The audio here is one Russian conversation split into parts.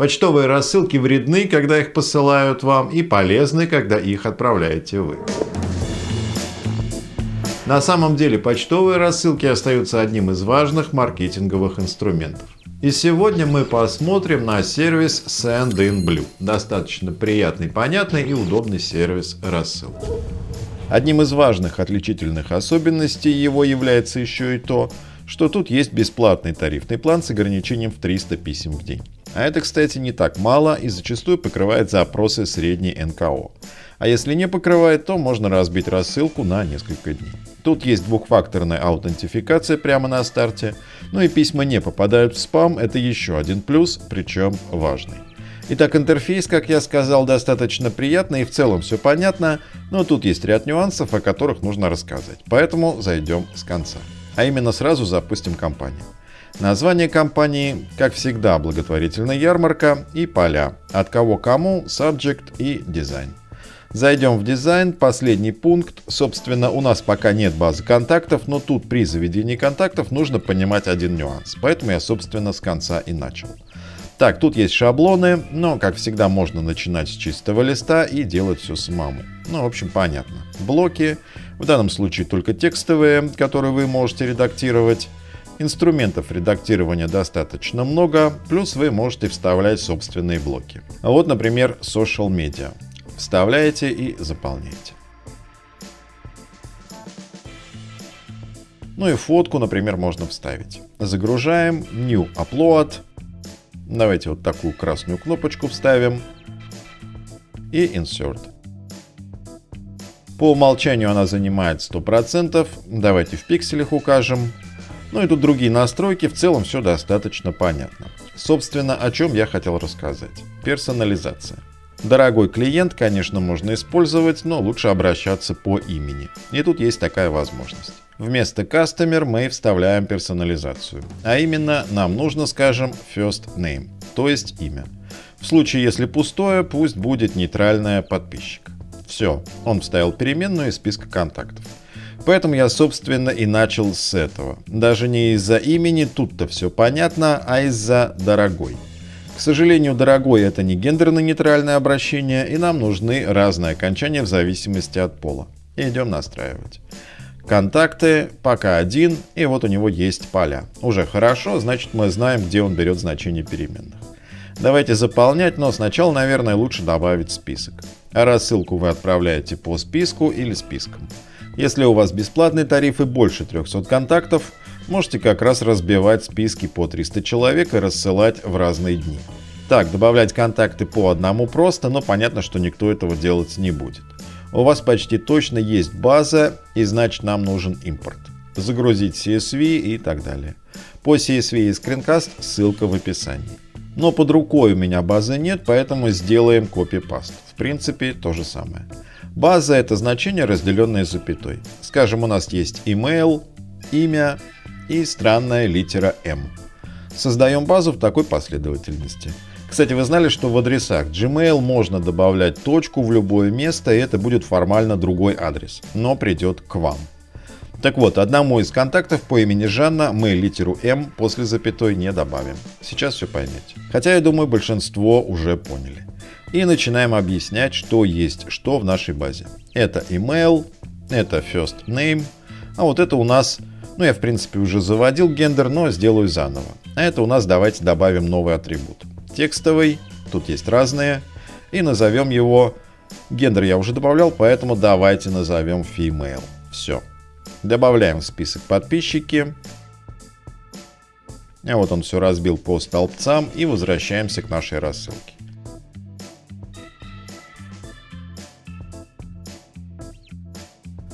Почтовые рассылки вредны, когда их посылают вам, и полезны, когда их отправляете вы. На самом деле почтовые рассылки остаются одним из важных маркетинговых инструментов. И сегодня мы посмотрим на сервис Send-in-Blue. Достаточно приятный, понятный и удобный сервис рассылки. Одним из важных отличительных особенностей его является еще и то, что тут есть бесплатный тарифный план с ограничением в 300 писем в день. А это, кстати, не так мало и зачастую покрывает запросы средней НКО. А если не покрывает, то можно разбить рассылку на несколько дней. Тут есть двухфакторная аутентификация прямо на старте, ну и письма не попадают в спам, это еще один плюс, причем важный. Итак, интерфейс, как я сказал, достаточно приятный и в целом все понятно, но тут есть ряд нюансов, о которых нужно рассказать, поэтому зайдем с конца. А именно сразу запустим компанию. Название компании, как всегда, благотворительная ярмарка и поля. От кого кому, subject и дизайн. Зайдем в дизайн, последний пункт. Собственно, у нас пока нет базы контактов, но тут при заведении контактов нужно понимать один нюанс. Поэтому я, собственно, с конца и начал. Так, тут есть шаблоны, но, как всегда, можно начинать с чистого листа и делать все самому. Ну, в общем, понятно. Блоки, в данном случае только текстовые, которые вы можете редактировать. Инструментов редактирования достаточно много, плюс вы можете вставлять собственные блоки. Вот, например, Social Media. Вставляете и заполняете. Ну и фотку, например, можно вставить. Загружаем New Upload. Давайте вот такую красную кнопочку вставим. И Insert. По умолчанию она занимает 100%. Давайте в пикселях укажем. Ну и тут другие настройки. В целом все достаточно понятно. Собственно, о чем я хотел рассказать. Персонализация. Дорогой клиент, конечно, можно использовать, но лучше обращаться по имени. И тут есть такая возможность. Вместо Customer мы вставляем персонализацию. А именно, нам нужно, скажем, First Name, то есть имя. В случае, если пустое, пусть будет нейтральное подписчик. Все, он вставил переменную из списка контактов. Поэтому я, собственно, и начал с этого. Даже не из-за имени, тут-то все понятно, а из-за дорогой. К сожалению, дорогой это не гендерно-нейтральное обращение, и нам нужны разные окончания в зависимости от пола. Идем настраивать. Контакты пока один, и вот у него есть поля. Уже хорошо, значит мы знаем, где он берет значение переменных. Давайте заполнять, но сначала, наверное, лучше добавить список. А рассылку вы отправляете по списку или спискам. Если у вас бесплатный тариф и больше 300 контактов, можете как раз разбивать списки по 300 человек и рассылать в разные дни. Так, добавлять контакты по одному просто, но понятно, что никто этого делать не будет. У вас почти точно есть база, и значит нам нужен импорт. Загрузить CSV и так далее. По CSV и скринкаст ссылка в описании. Но под рукой у меня базы нет, поэтому сделаем копипаст. В принципе, то же самое. База это значение, разделенное запятой. Скажем, у нас есть email, имя, и странная литера M. Создаем базу в такой последовательности. Кстати, вы знали, что в адресах Gmail можно добавлять точку в любое место, и это будет формально другой адрес, но придет к вам. Так вот, одному из контактов по имени Жанна мы литеру М после запятой не добавим. Сейчас все поймете. Хотя, я думаю, большинство уже поняли. И начинаем объяснять, что есть что в нашей базе. Это email, это first name, а вот это у нас ну, я, в принципе, уже заводил гендер, но сделаю заново. А это у нас давайте добавим новый атрибут. Текстовый, тут есть разные, и назовем его... Гендер я уже добавлял, поэтому давайте назовем female. Все. Добавляем в список подписчики. А вот он все разбил по столбцам и возвращаемся к нашей рассылке.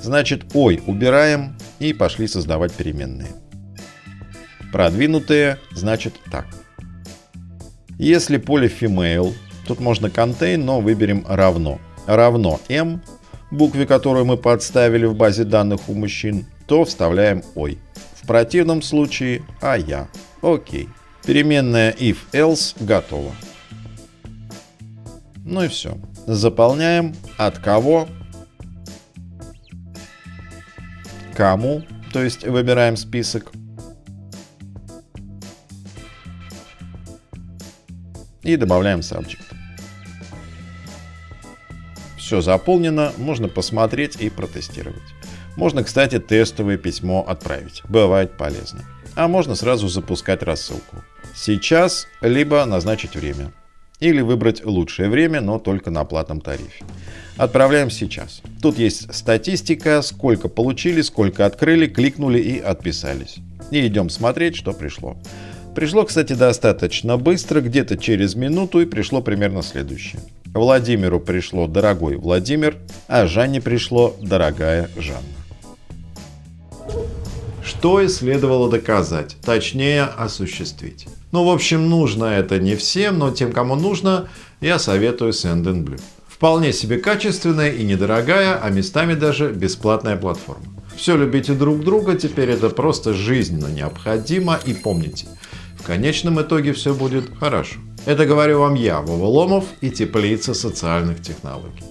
Значит, ой, убираем, и пошли создавать переменные. Продвинутые значит так. Если поле female, тут можно contain, но выберем равно. Равно m, букве, которую мы подставили в базе данных у мужчин, то вставляем ой. В противном случае а я. Окей. Переменная if else готова. Ну и все. Заполняем от кого кому, то есть выбираем список. и добавляем subject. Все заполнено, можно посмотреть и протестировать. Можно, кстати, тестовое письмо отправить, бывает полезно. А можно сразу запускать рассылку. Сейчас, либо назначить время. Или выбрать лучшее время, но только на платном тарифе. Отправляем сейчас. Тут есть статистика, сколько получили, сколько открыли, кликнули и отписались. И идем смотреть, что пришло. Пришло, кстати, достаточно быстро, где-то через минуту, и пришло примерно следующее. Владимиру пришло «Дорогой Владимир», а Жанне пришло «Дорогая Жанна». Что и следовало доказать, точнее осуществить. Ну, в общем, нужно это не всем, но тем, кому нужно, я советую Send Вполне себе качественная и недорогая, а местами даже бесплатная платформа. Все любите друг друга, теперь это просто жизненно необходимо и помните, в конечном итоге все будет хорошо. Это говорю вам я, Вова Ломов и теплица социальных технологий.